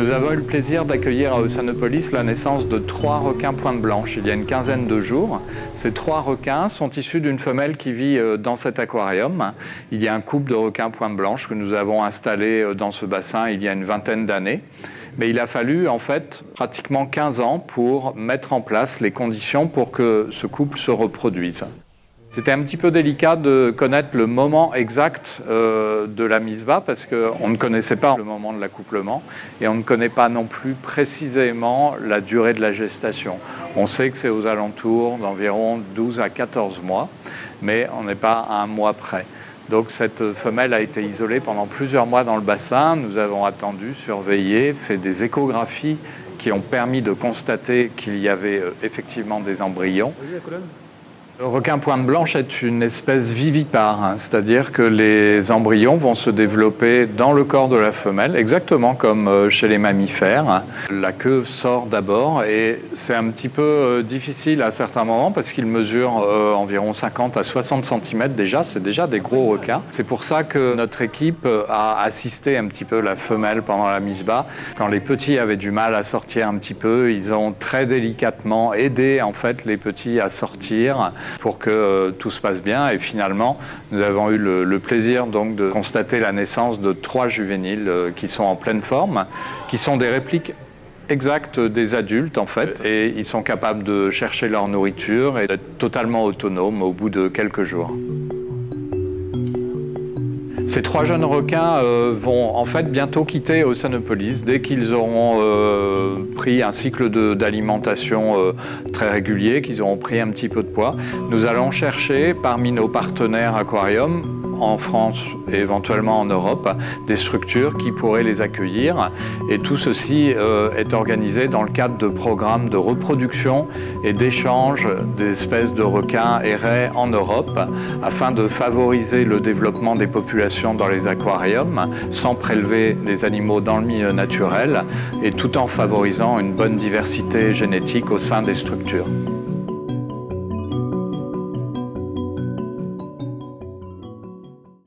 Nous avons eu le plaisir d'accueillir à Oceanopolis la naissance de trois requins pointe blanche il y a une quinzaine de jours. Ces trois requins sont issus d'une femelle qui vit euh, dans cet aquarium. Il y a un couple de requins pointe blanche que nous avons installé euh, dans ce bassin il y a une vingtaine d'années. Mais il a fallu en fait pratiquement 15 ans pour mettre en place les conditions pour que ce couple se reproduise. C'était un petit peu délicat de connaître le moment exact euh, de la mise bas parce qu'on ne connaissait pas le moment de l'accouplement et on ne connaît pas non plus précisément la durée de la gestation. On sait que c'est aux alentours d'environ 12 à 14 mois, mais on n'est pas à un mois près. Donc cette femelle a été isolée pendant plusieurs mois dans le bassin. Nous avons attendu, surveillé, fait des échographies qui ont permis de constater qu'il y avait euh, effectivement des embryons. Le requin pointe blanche est une espèce vivipare, hein, c'est-à-dire que les embryons vont se développer dans le corps de la femelle, exactement comme euh, chez les mammifères. La queue sort d'abord et c'est un petit peu euh, difficile à certains moments parce qu'ils mesurent euh, environ 50 à 60 cm déjà, c'est déjà des gros requins. C'est pour ça que notre équipe a assisté un petit peu la femelle pendant la mise bas. Quand les petits avaient du mal à sortir un petit peu, ils ont très délicatement aidé en fait les petits à sortir pour que euh, tout se passe bien. Et finalement, nous avons eu le, plaisir donc de constater la naissance de trois juvéniles euh, qui sont en pleine forme, qui sont des répliques exactes des adultes en fait et ils sont capables de chercher leur nourriture et d'être totalement autonomes au bout de quelques jours. Ces trois jeunes requins euh, vont en fait bientôt quitter Oceanopolis dès qu'ils auront euh, pris un cycle d'alimentation euh, très régulier, qu'ils auront pris un petit peu de poids. Nous allons chercher parmi nos partenaires aquariums en France et éventuellement en Europe des structures qui pourraient les accueillir. Et tout ceci euh, est organisé dans le cadre de programmes de reproduction et d'échange d'espèces de requins et raies en Europe afin de favoriser le développement des populations dans les aquariums sans prélever des animaux dans le milieu naturel et tout en favorisant une bonne diversité génétique au sein des structures.